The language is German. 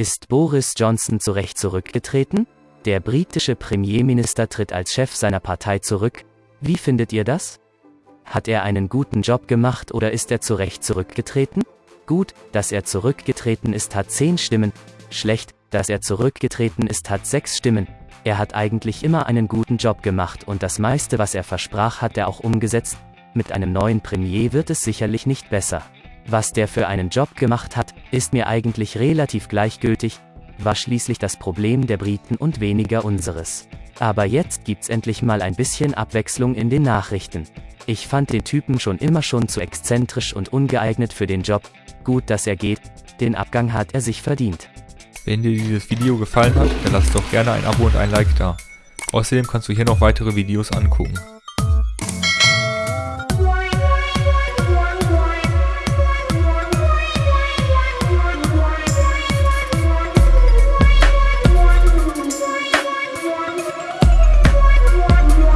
Ist Boris Johnson zu Recht zurückgetreten? Der britische Premierminister tritt als Chef seiner Partei zurück. Wie findet ihr das? Hat er einen guten Job gemacht oder ist er zu Recht zurückgetreten? Gut, dass er zurückgetreten ist, hat 10 Stimmen. Schlecht, dass er zurückgetreten ist, hat 6 Stimmen. Er hat eigentlich immer einen guten Job gemacht und das meiste, was er versprach, hat er auch umgesetzt. Mit einem neuen Premier wird es sicherlich nicht besser. Was der für einen Job gemacht hat, ist mir eigentlich relativ gleichgültig, war schließlich das Problem der Briten und weniger unseres. Aber jetzt gibt's endlich mal ein bisschen Abwechslung in den Nachrichten. Ich fand den Typen schon immer schon zu exzentrisch und ungeeignet für den Job. Gut, dass er geht, den Abgang hat er sich verdient. Wenn dir dieses Video gefallen hat, dann lass doch gerne ein Abo und ein Like da. Außerdem kannst du hier noch weitere Videos angucken.